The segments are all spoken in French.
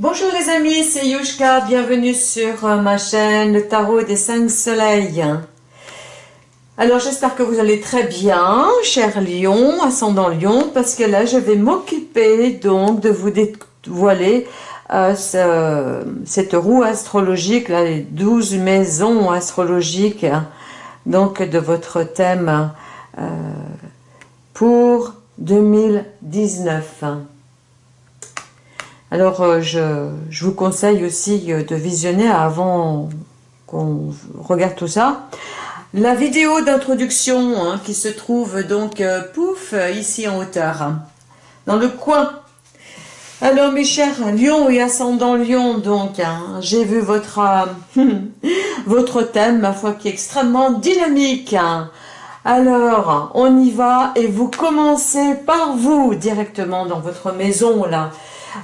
Bonjour les amis, c'est Yushka, bienvenue sur euh, ma chaîne Le Tarot des 5 Soleils. Alors j'espère que vous allez très bien, cher Lion, ascendant Lion, parce que là je vais m'occuper donc de vous dévoiler euh, cette roue astrologique, les 12 maisons astrologiques, donc de votre thème euh, pour 2019. Alors, euh, je, vous conseille aussi euh, de visionner avant qu'on regarde tout ça. La vidéo d'introduction hein, qui se trouve donc, euh, pouf, ici en hauteur, dans le coin. Alors mes chers Lion et ascendant Lion, donc, hein, j'ai vu votre, votre thème, ma foi, qui est extrêmement dynamique. Hein. Alors, on y va et vous commencez par vous directement dans votre maison là.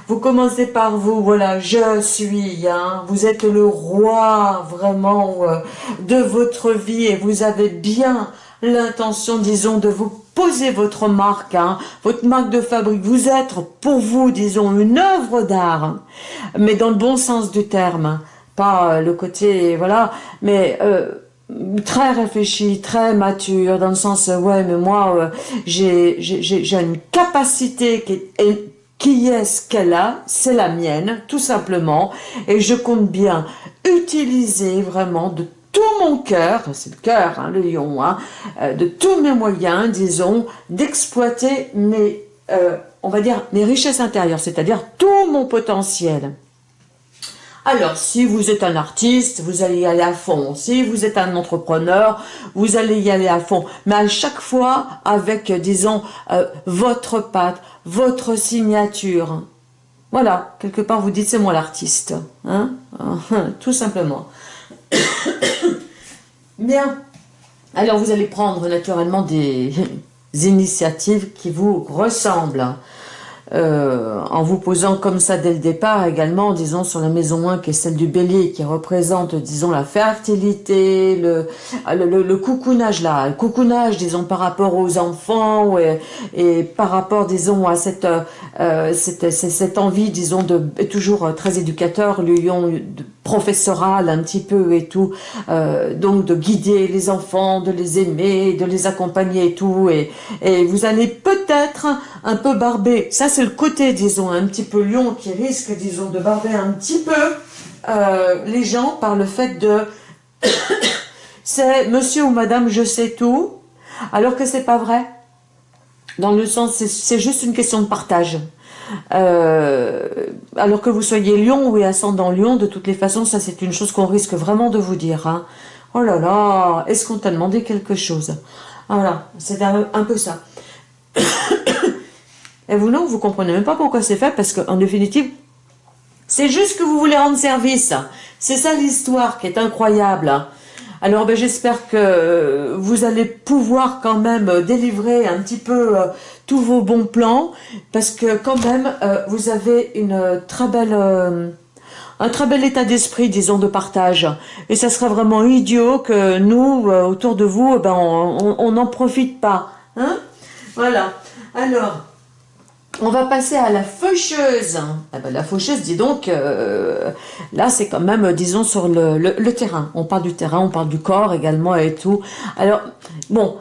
Vous commencez par vous, voilà, je suis, hein, vous êtes le roi vraiment euh, de votre vie et vous avez bien l'intention, disons, de vous poser votre marque, hein, votre marque de fabrique. Vous êtes pour vous, disons, une œuvre d'art, hein, mais dans le bon sens du terme, pas euh, le côté, voilà, mais... Euh, très réfléchi, très mature, dans le sens, ouais, mais moi, j'ai une capacité qui est qui est-ce qu'elle a? C'est la mienne, tout simplement. Et je compte bien utiliser vraiment de tout mon cœur, c'est le cœur, hein, le lion, hein, euh, de tous mes moyens, disons, d'exploiter mes, euh, on va dire, mes richesses intérieures, c'est-à-dire tout mon potentiel. Alors, si vous êtes un artiste, vous allez y aller à fond. Si vous êtes un entrepreneur, vous allez y aller à fond. Mais à chaque fois, avec, disons, euh, votre patte, votre signature. Voilà, quelque part, vous dites, c'est moi l'artiste. Hein Tout simplement. Bien. Alors, vous allez prendre naturellement des initiatives qui vous ressemblent. Euh, en vous posant comme ça dès le départ également, disons sur la maison 1 qui est celle du bélier, qui représente, disons, la fertilité, le, le, le, coucounage là, le coucounage, disons, par rapport aux enfants et, et par rapport, disons, à cette, euh, cette, cette, envie, disons, de toujours très éducateur, lion professoral un petit peu et tout, euh, donc de guider les enfants, de les aimer, de les accompagner et tout, et, et vous allez peut-être un peu barber, ça c'est le côté, disons, un petit peu lion qui risque, disons, de barber un petit peu euh, les gens par le fait de c'est monsieur ou madame je sais tout, alors que c'est pas vrai. Dans le sens, c'est juste une question de partage. Euh, alors que vous soyez lion ou ascendant lion, de toutes les façons, ça c'est une chose qu'on risque vraiment de vous dire. Hein. Oh là là, est-ce qu'on t'a demandé quelque chose? Voilà, c'est un, un peu ça. Et vous, non, vous comprenez même pas pourquoi c'est fait, parce qu'en définitive, c'est juste que vous voulez rendre service. C'est ça l'histoire qui est incroyable. Alors ben, j'espère que vous allez pouvoir quand même délivrer un petit peu euh, tous vos bons plans, parce que quand même, euh, vous avez une très belle... Euh, un très bel état d'esprit, disons, de partage. Et ça serait vraiment idiot que nous, autour de vous, ben, on n'en profite pas. Hein? Voilà. Alors, on va passer à la faucheuse. Ah ben, la faucheuse, dis donc, euh, là c'est quand même, disons, sur le, terrain. On parle du terrain, on parle du corps également et tout. Alors, bon,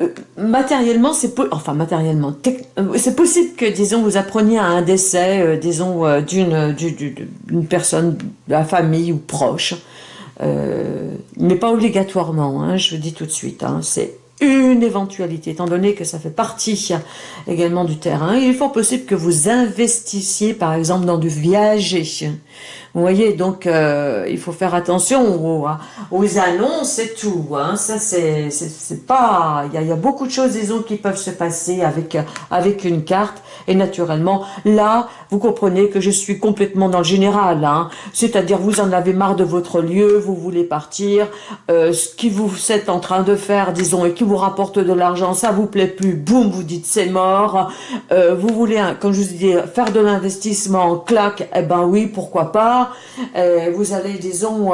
euh, matériellement, c'est enfin matériellement, euh, c'est possible que, disons, vous appreniez à un décès, disons, d'une personne de la famille ou proche. mais pas obligatoirement, hein, je vous dis tout de suite. Hein, c'est une éventualité, étant donné que ça fait partie également du terrain. Il est fort possible que vous investissiez, par exemple, dans du viager. Vous voyez, donc euh, il faut faire attention aux, annonces et tout. Hein. Ça, c'est pas... Il y, a, beaucoup de choses, disons, qui peuvent se passer avec, avec une carte. Et naturellement, là, vous comprenez que je suis complètement dans le général. Hein. C'est-à-dire, vous en avez marre de votre lieu, vous voulez partir. Euh, ce qui vous êtes en train de faire, disons, et qui vous rapporte de l'argent, ça vous plaît plus, boum, vous dites c'est mort. Euh, vous voulez, comme je vous dis, faire de l'investissement, clac, eh ben oui, pourquoi pas. Euh, vous allez, disons,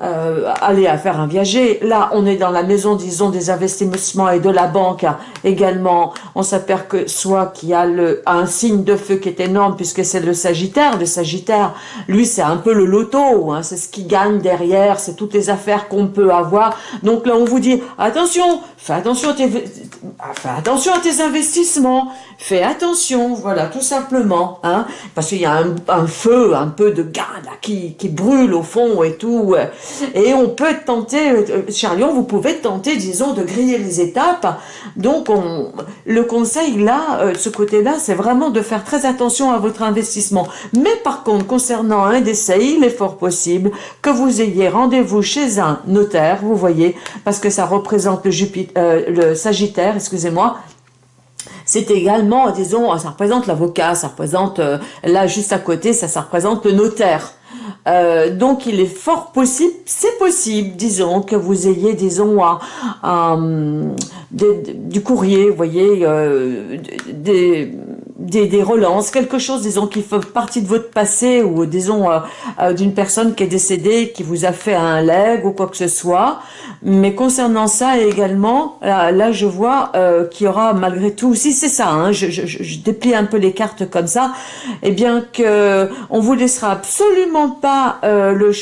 euh, aller à faire un viager. Là, on est dans la maison, disons, des investissements et de la banque également. On s'aperçoit qu'il y a le, un signe de feu qui est énorme puisque c'est le Sagittaire. Le Sagittaire, lui, c'est un peu le loto. Hein, c'est ce qui gagne derrière. C'est toutes les affaires qu'on peut avoir. Donc là, on vous dit, attention, fais attention à tes, fais attention à tes investissements. Fais attention, voilà, tout simplement. Hein, parce qu'il y a un, un, feu, un peu de là, qui, qui brûle au fond et tout. Et on peut tenter, euh, Charlion, vous pouvez tenter, disons, de griller les étapes. Donc, on, le conseil, là, euh, ce côté-là, c'est vraiment de faire très attention à votre investissement. Mais par contre, concernant un décès, il est fort possible que vous ayez rendez-vous chez un notaire, vous voyez, parce que ça représente le, Jupiter, euh, le Sagittaire, excusez-moi, c'est également, disons, ça représente l'avocat, ça représente, là juste à côté, ça, ça représente le notaire. Euh, donc il est fort possible, c'est possible, disons, que vous ayez, disons, un, du courrier, voyez, euh, des, des, relances, quelque chose, disons, qui fait partie de votre passé ou, disons, euh, d'une personne qui est décédée, qui vous a fait un leg ou quoi que ce soit. Mais concernant ça également, là, je vois qu'il y aura malgré tout, si c'est ça, hein, je, je, je, déplie un peu les cartes comme ça, eh bien que on vous laissera absolument pas euh, le...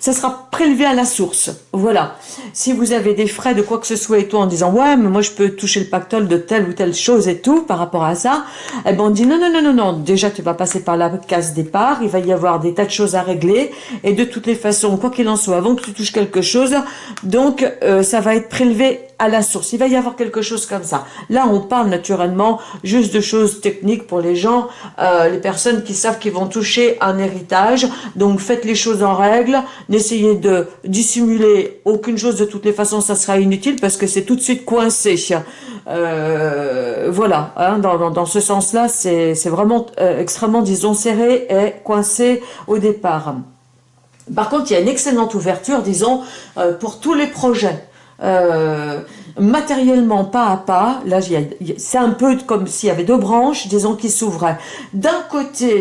Ça sera prélevé à la source. Voilà. Si vous avez des frais de quoi que ce soit et tout en disant « Ouais, mais moi je peux toucher le pactole de telle ou telle chose et tout par rapport à ça. » Eh ben on dit « Non, non, non, non, non. Déjà tu vas passer par la case départ. Il va y avoir des tas de choses à régler. Et de toutes les façons, quoi qu'il en soit, avant que tu touches quelque chose, donc euh, ça va être prélevé à la source. Il va y avoir quelque chose comme ça. Là, on parle naturellement juste de choses techniques pour les gens, euh, les personnes qui savent qu'ils vont toucher un héritage. Donc, faites les choses en règle. N'essayez de dissimuler aucune chose. De toutes les façons, ça sera inutile parce que c'est tout de suite coincé. Euh, voilà, hein, dans, dans, ce sens-là, c'est vraiment euh, extrêmement, disons, serré et coincé au départ. Par contre, il y a une excellente ouverture, disons, euh, pour tous les projets. Euh, matériellement pas à pas, là c'est un peu comme s'il y avait deux branches, disons, qui s'ouvraient. D'un côté,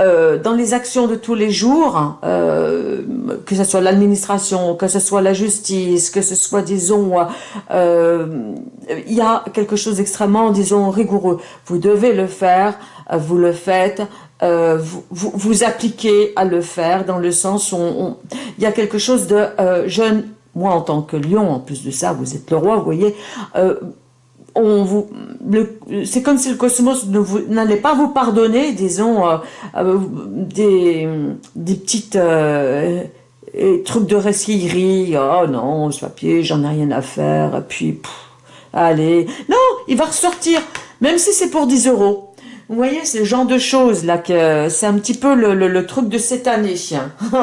euh, dans les actions de tous les jours, euh, que ce soit l'administration, que ce soit la justice, que ce soit, disons, il y a quelque chose d'extrêmement, disons, rigoureux. Vous devez le faire, vous le faites, vous, vous, vous, appliquez à le faire dans le sens où il y a quelque chose de jeune moi en tant que lion, en plus de ça, vous êtes le roi, vous voyez, euh, on vous, c'est comme si le cosmos n'allait pas vous pardonner, disons, euh, euh, des, des petites trucs de resquillerie, oh non, ce papier, j'en ai rien à faire, puis, allez, non, il va ressortir, même si c'est pour 10 euros, vous voyez, le genre de choses là que c'est un petit peu le, le, truc de cette année.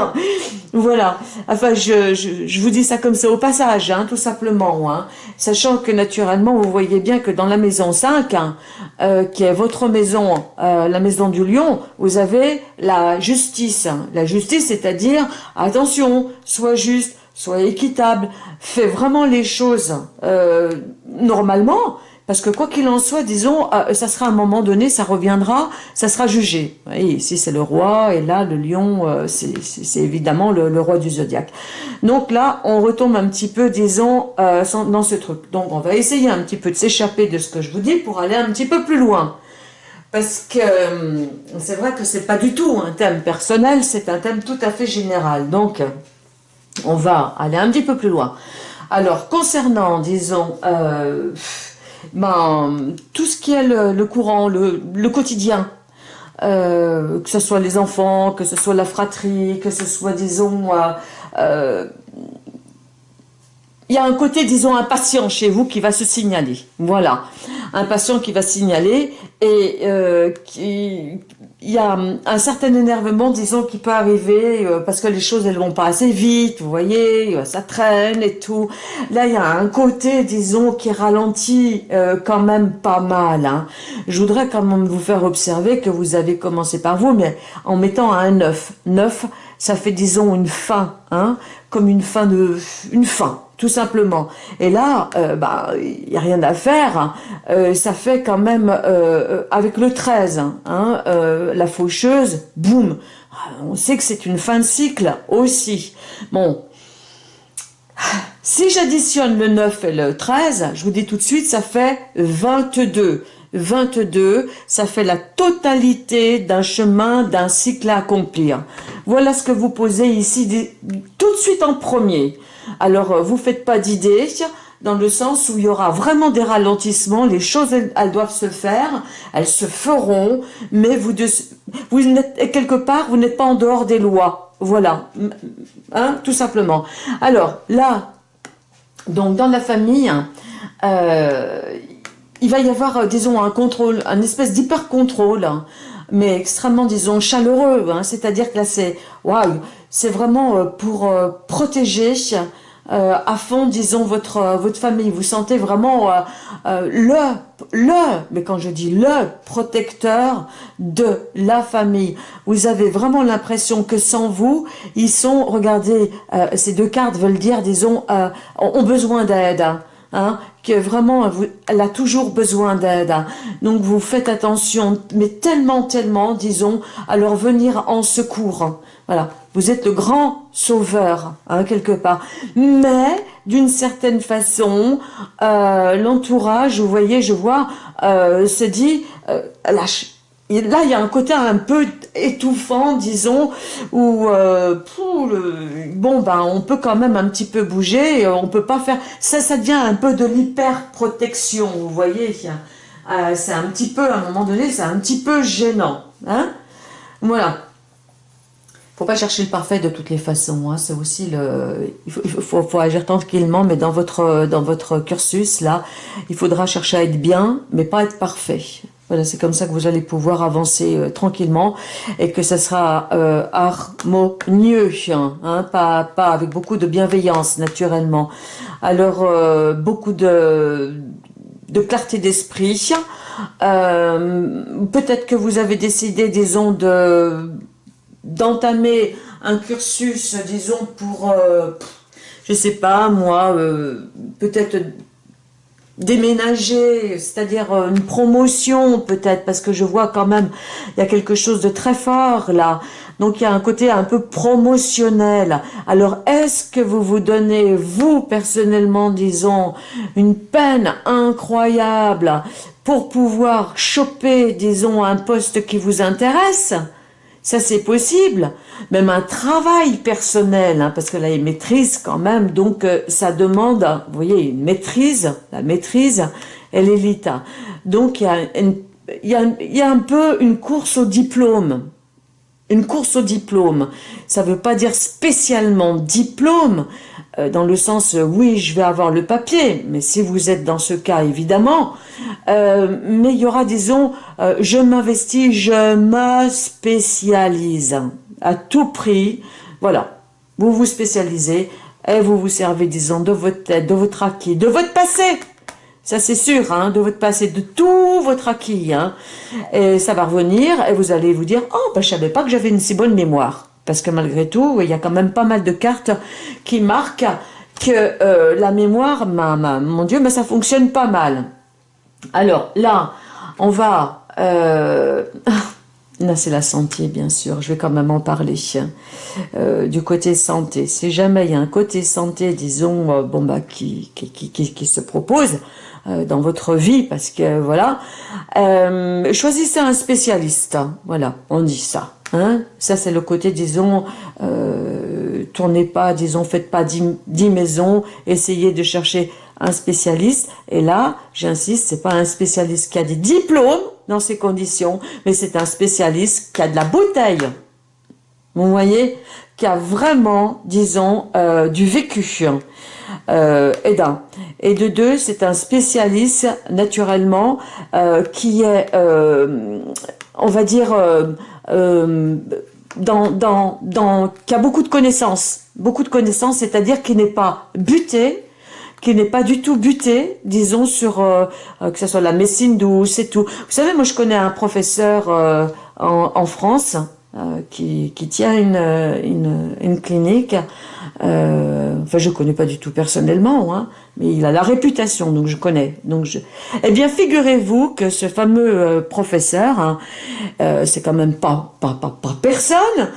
voilà. Enfin, je, je, vous dis ça comme ça au passage, hein, tout simplement. Hein. Sachant que naturellement, vous voyez bien que dans la maison 5, hein, euh, qui est votre maison, euh, la maison du lion, vous avez la justice. La justice, c'est-à-dire, attention, sois juste, sois équitable, fais vraiment les choses euh, normalement, parce que quoi qu'il en soit, disons, euh, ça sera à un moment donné, ça reviendra, ça sera jugé. Et ici, c'est le roi, et là, le lion, euh, c'est évidemment le, roi du zodiaque. Donc là, on retombe un petit peu, disons, euh, dans ce truc. Donc, on va essayer un petit peu de s'échapper de ce que je vous dis pour aller un petit peu plus loin. Parce que c'est vrai que c'est pas du tout un thème personnel, c'est un thème tout à fait général. Donc, on va aller un petit peu plus loin. Alors, concernant, disons ben, tout ce qui est le, courant, le, quotidien, euh, que ce soit les enfants, que ce soit la fratrie, que ce soit, disons, euh, euh, il y a un côté, disons, impatient chez vous qui va se signaler. Voilà, un patient qui va signaler et euh, qui, il y a un certain énervement, disons, qui peut arriver euh, parce que les choses, elles vont pas assez vite, vous voyez, euh, ça traîne et tout. Là, il y a un côté, disons, qui ralentit euh, quand même pas mal. Hein. Je voudrais quand même vous faire observer que vous avez commencé par vous, mais en mettant un 9. 9, ça fait, disons, une fin, hein, comme une fin de... une fin tout simplement. Et là, il bah, n'y a rien à faire. ça fait quand même, avec le 13, hein, la faucheuse, boum, on sait que c'est une fin de cycle aussi. Bon, si j'additionne le 9 et le 13, je vous dis tout de suite, ça fait 22. 22, ça fait la totalité d'un chemin, d'un cycle à accomplir. Voilà ce que vous posez ici tout de suite en premier. Alors, euh, vous faites pas d'idées, dans le sens où il y aura vraiment des ralentissements, les choses, elles, doivent se faire, elles se feront, mais vous, n'êtes quelque part, vous n'êtes pas en dehors des lois. Voilà, hein, tout simplement. Alors, là, donc dans la famille, euh, il va y avoir, euh, disons, un contrôle, un espèce d'hyper-contrôle, hein, mais extrêmement, disons, chaleureux. Hein, C'est-à-dire que là, c'est waouh, c'est vraiment euh, pour euh, protéger à fond, disons, votre votre famille. Vous sentez vraiment le, le, mais quand je dis le protecteur de la famille. Vous avez vraiment l'impression que sans vous, ils sont, regardez, ces deux cartes veulent dire, disons, ont besoin d'aide. Hein, hein que vraiment, elle a toujours besoin d'aide. Donc vous faites attention, mais tellement, tellement, disons, à leur venir en secours. Voilà, vous êtes le grand sauveur, hein, quelque part. Mais, d'une certaine façon, euh, l'entourage, vous voyez, je vois, euh, dit, euh, lâche là, il y a un côté un peu étouffant, disons, où euh, bon, ben, on peut quand même un petit peu bouger, on peut pas faire... Ça, ça devient un peu de l'hyper-protection, vous voyez euh, C'est un petit peu, à un moment donné, c'est un petit peu gênant. Hein voilà. faut pas chercher le parfait de toutes les façons. Hein. C'est aussi le... Il faut, agir tranquillement, mais dans votre, dans votre cursus, là, il faudra chercher à être bien, mais pas être parfait. Voilà, c'est comme ça que vous allez pouvoir avancer euh, tranquillement et que ça sera euh, harmonieux, hein, pas, pas avec beaucoup de bienveillance naturellement. Alors, euh, beaucoup de, de clarté d'esprit. Peut-être que vous avez décidé, disons, de d'entamer un cursus, disons, pour, je sais pas, moi, peut-être déménager, c'est-à-dire euh, une promotion peut-être, parce que je vois quand même, il y a quelque chose de très fort là. Donc il y a un côté un peu promotionnel. Alors est-ce que vous vous donnez, vous personnellement, disons, une peine incroyable pour pouvoir choper, disons, un poste qui vous intéresse? Ça, c'est possible. Même un travail personnel, hein, parce que là, il maîtrise quand même. Donc, euh, ça demande, vous voyez, une maîtrise. La maîtrise, elle est l'état. Donc, il y, a il, y a, il y a un peu une course au diplôme. Une course au diplôme. Ça ne veut pas dire spécialement diplôme, euh, dans le sens, euh, oui, je vais avoir le papier, mais si vous êtes dans ce cas, évidemment, euh, mais il y aura, disons, je m'investis, je me spécialise à tout prix, voilà, vous vous spécialisez et vous vous servez, disons, de votre tête, de votre acquis, de votre passé, ça c'est sûr, hein, de votre passé, de tout votre acquis, hein, et ça va revenir et vous allez vous dire, oh, ben, je savais pas que j'avais une si bonne mémoire. Parce que malgré tout, il y a quand même pas mal de cartes qui marquent que euh, la mémoire, mon Dieu, ça fonctionne pas mal. Alors là, on va... Euh, là, c'est la santé, bien sûr. Je vais quand même en parler. Euh, du côté santé. Si jamais il y a un côté santé, disons, bon bah, qui se propose dans votre vie, parce que voilà, choisissez un spécialiste. Voilà, on dit ça. Hein? Ça, c'est le côté, disons, euh, tournez pas, disons, faites pas dix, maisons, essayez de chercher un spécialiste. Et là, j'insiste, c'est pas un spécialiste qui a des diplômes dans ces conditions, mais c'est un spécialiste qui a de la bouteille. Vous voyez? Qui a vraiment, disons, euh, du vécu. Euh, et d'un. Et de deux, c'est un spécialiste, naturellement, euh, qui est, euh, on va dire, euh, euh, dans, dans, dans, qui a beaucoup de connaissances, beaucoup de connaissances, c'est-à-dire qui n'est pas buté, qui n'est pas du tout buté, disons, sur euh, euh, que ce soit la médecine douce et tout. Vous savez, moi je connais un professeur en, en, France qui, qui, tient une, une, clinique Euh, enfin, je connais pas du tout personnellement, hein, mais il a la réputation, donc je connais. Donc je... Eh bien, figurez-vous que ce fameux euh, professeur, hein, euh, c'est quand même pas, pas, pas, pas personne,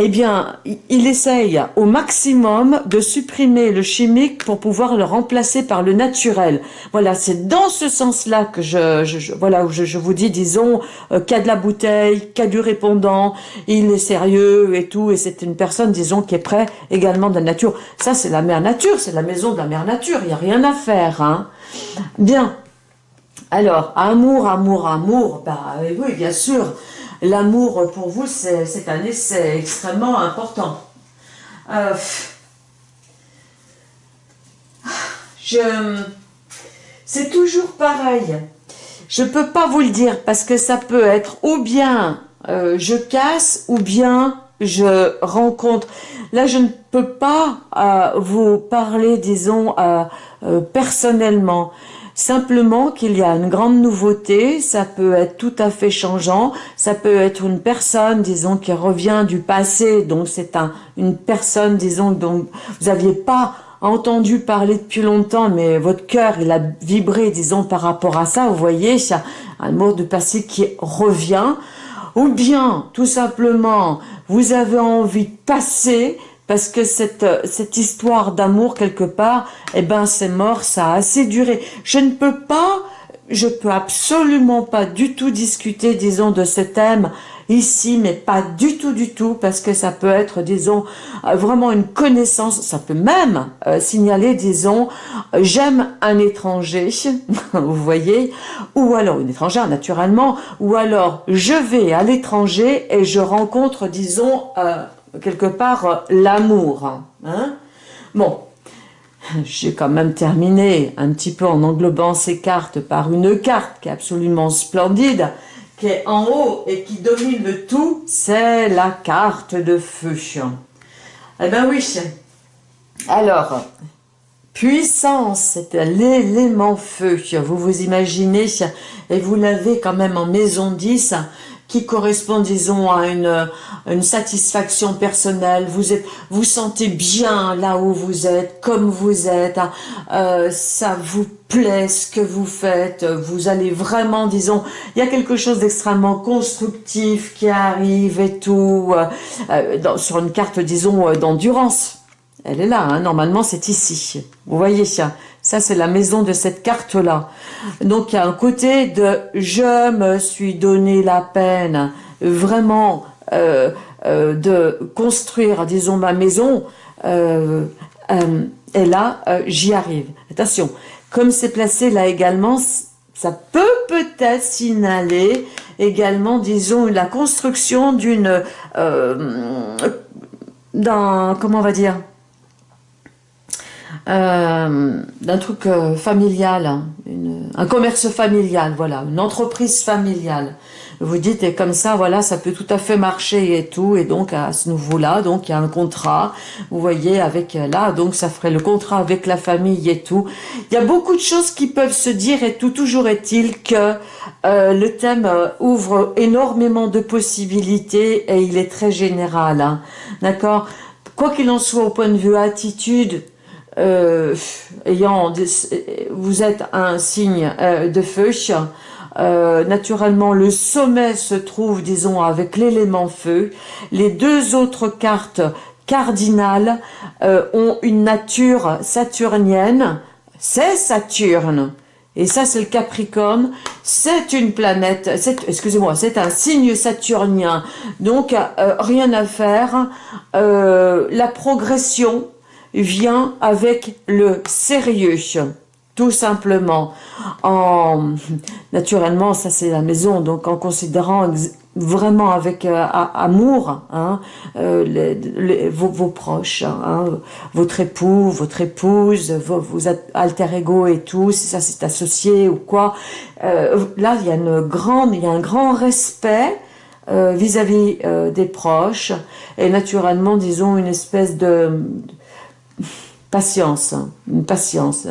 eh bien, il essaye au maximum de supprimer le chimique pour pouvoir le remplacer par le naturel. Voilà, c'est dans ce sens-là que je, voilà, je, vous dis, disons, euh, a de la bouteille, a du répondant, il est sérieux et tout, et c'est une personne, disons, qui est prêt également de la nature. Ça, c'est la mère nature, c'est la maison de la mère nature, il n'y a rien à faire. Hein. Bien. Alors, amour, amour, amour, bah oui, bien sûr l'amour pour vous, cette année, c'est extrêmement important. Euh, je, c'est toujours pareil. Je ne peux pas vous le dire parce que ça peut être ou bien euh, je casse ou bien je rencontre. Là, je ne peux pas euh, vous parler, disons, personnellement. Simplement qu'il y a une grande nouveauté, ça peut être tout à fait changeant, ça peut être une personne, disons, qui revient du passé, donc c'est un, une personne, disons, dont vous n'aviez pas entendu parler depuis longtemps, mais votre cœur, il a vibré, disons, par rapport à ça, vous voyez, il y a un mot de passé qui revient, ou bien, tout simplement, vous avez envie de passer, parce que cette, cette histoire d'amour, quelque part, eh ben, c'est mort, ça a assez duré. Je ne peux pas, je peux absolument pas du tout discuter, disons, de ce thème ici, mais pas du tout, du tout, parce que ça peut être, disons, euh, vraiment une connaissance, ça peut même euh, signaler, disons, j'aime un étranger, vous voyez, ou alors une étrangère, naturellement, ou alors je vais à l'étranger et je rencontre, disons, euh, quelque part euh, l'amour. Hein bon, j'ai quand même terminé un petit peu en englobant ces cartes par une carte qui est absolument splendide, qui est en haut et qui domine le tout, c'est la carte de feu. Eh ben oui, alors, puissance, c'est l'élément feu, vous vous imaginez, et vous l'avez quand même en maison 10, qui correspond, disons, à une, une satisfaction personnelle. Vous êtes, vous sentez bien là où vous êtes, comme vous êtes. Euh, ça vous plaît ce que vous faites. Vous allez vraiment, disons, il y a quelque chose d'extrêmement constructif qui arrive et tout euh, euh sur une carte, disons, d'endurance. Elle est là, hein. normalement c'est ici. Vous voyez ça ça, c'est la maison de cette carte-là. Donc, il y a un côté de « je me suis donné la peine vraiment euh, euh, de construire, disons, ma maison. Euh, et là, j'y arrive. Attention, comme c'est placé là également, ça peut peut-être signaler également, disons, la construction d'une... d'un... comment on va dire euh, d'un truc euh, familial, hein, un commerce familial, voilà, une entreprise familiale. Vous dites, et comme ça, voilà, ça peut tout à fait marcher et tout, et donc à ce niveau-là, donc il y a un contrat, vous voyez, avec euh, là, donc ça ferait le contrat avec la famille et tout. Il y a beaucoup de choses qui peuvent se dire et tout, toujours est-il que le thème ouvre énormément de possibilités et il est très général, hein, d'accord? Quoi qu'il en soit, au point de vue attitude, euh, ayant, vous êtes un signe euh, de feu, euh, naturellement, le sommet se trouve, disons, avec l'élément feu. Les deux autres cartes cardinales ont une nature saturnienne. C'est Saturne. Et ça, c'est le Capricorne. C'est une planète, excusez-moi, c'est un signe saturnien. Donc, rien à faire. la progression, vient avec le sérieux, tout simplement. En, naturellement, ça c'est la maison, donc en considérant vraiment avec euh, amour hein, euh, vos, proches, hein, votre époux, votre épouse, vos, vos, alter ego et tout, si ça c'est associé ou quoi. Euh, là, il y a une grande, il y a un grand respect vis-à-vis des proches et naturellement, disons, une espèce de patience, une patience,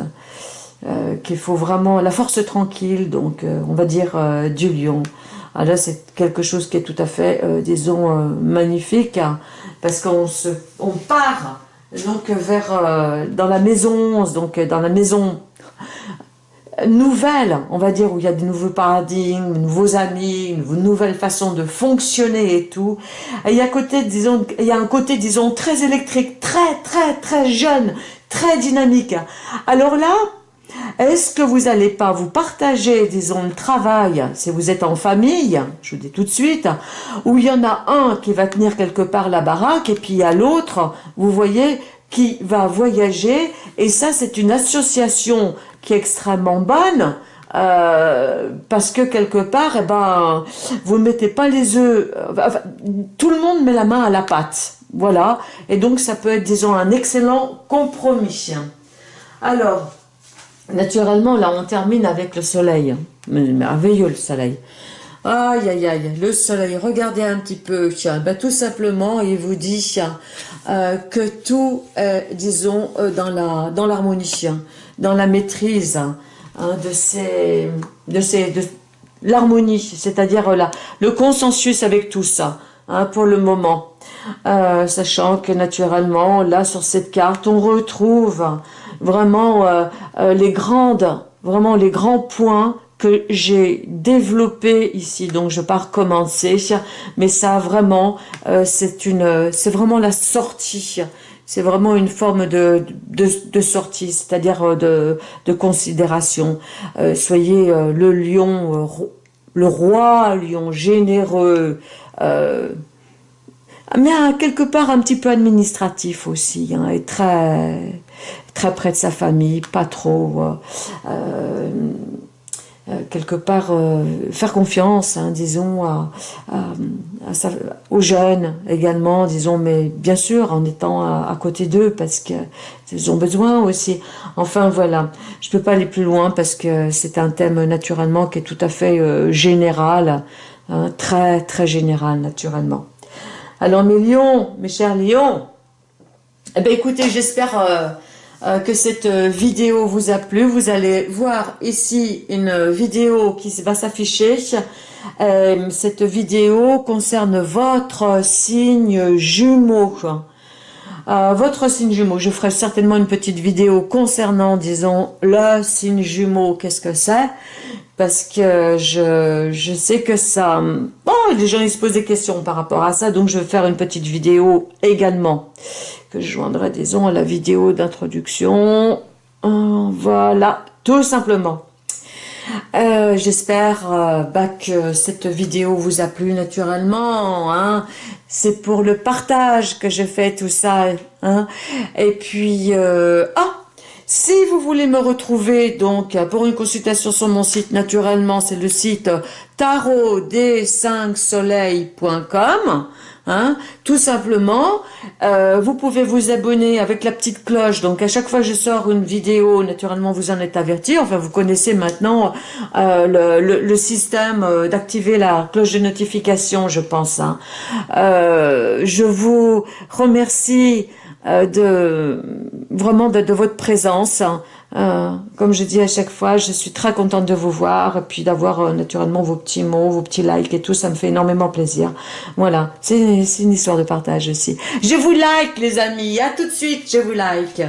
euh, qu'il faut vraiment, la force tranquille, donc euh, on va dire euh, du lion. Alors ah, c'est quelque chose qui est tout à fait, disons, magnifique, hein, parce qu'on se, on part donc vers dans la maison, donc dans la maison nouvelle, on va dire, où il y a des nouveaux paradigmes, de nouveaux amis, une nouvelle façon de fonctionner et tout. il y a côté, disons, il y a un côté, disons, très électrique, très, très, très jeune, très dynamique. Alors là, est-ce que vous n'allez pas vous partager, disons, le travail, si vous êtes en famille, je vous dis tout de suite, où il y en a un qui va tenir quelque part la baraque, et puis a l'autre, vous voyez, qui va voyager, et ça c'est une association qui est extrêmement bonne, euh, parce que quelque part, eh ben, vous ne mettez pas les œufs, euh, tout le monde met la main à la pâte, voilà, et donc ça peut être, disons, un excellent compromis. Alors, naturellement, là, on termine avec le soleil, merveilleux le soleil. Aïe, aïe, aïe, le soleil, regardez un petit peu, ben, tout simplement, il vous dit euh, que tout est, disons, dans l'harmonie dans la maîtrise hein, de ces, de ces, de l'harmonie, c'est-à-dire là, le consensus avec tout ça, hein, pour le moment. Euh, sachant que naturellement, là, sur cette carte, on retrouve vraiment euh, euh, les grandes, vraiment les grands points que j'ai développés ici, donc je vais pas recommencer, mais ça vraiment, c'est une, c'est vraiment la sortie c'est vraiment une forme de, de, sortie, c'est-à-dire euh, de, de considération. Euh, soyez euh, le lion, le roi lion généreux, mais quelque part un petit peu administratif aussi, hein, et très, très près de sa famille, pas trop... Euh, quelque part euh, faire confiance, hein, disons, aux jeunes également, disons, mais bien sûr en étant à, côté d'eux parce qu'ils ont besoin aussi. Enfin voilà, je peux pas aller plus loin parce que c'est un thème naturellement qui est tout à fait euh, général, hein, très très général naturellement. Alors mes lions, mes chers lions, eh ben écoutez, j'espère que cette euh, vidéo vous a plu. Vous allez voir ici une vidéo qui va s'afficher. Euh, cette vidéo concerne votre signe jumeau. votre signe jumeau, je ferai certainement une petite vidéo concernant, disons, le signe jumeau, qu'est-ce que c'est? Parce que je, je sais que ça... Bon, les gens ils se posent des questions par rapport à ça, donc je vais faire une petite vidéo également que je joindrai, disons, à la vidéo d'introduction. Euh, voilà, tout simplement. Euh, j'espère euh, bah, que cette vidéo vous a plu naturellement. Hein. C'est pour le partage que je fais tout ça. Hein. Et puis, ah, si vous voulez me retrouver donc pour une consultation sur mon site, naturellement, c'est le site tarotd5soleil.com. Hein, tout simplement, euh, vous pouvez vous abonner avec la petite cloche. Donc à chaque fois que je sors une vidéo, naturellement vous en êtes averti. Enfin vous connaissez maintenant euh, le, système euh, d'activer la cloche de notification, je pense. Hein. je vous remercie de vraiment de, votre présence. Euh, comme je dis à chaque fois, je suis très contente de vous voir et puis d'avoir euh, naturellement vos petits mots, vos petits likes et tout, ça me fait énormément plaisir. Voilà, c'est une histoire de partage aussi. Je vous like les amis, à tout de suite, je vous like.